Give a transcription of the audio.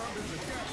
Robin's a captain.